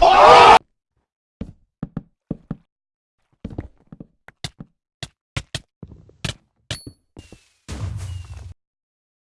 Oh!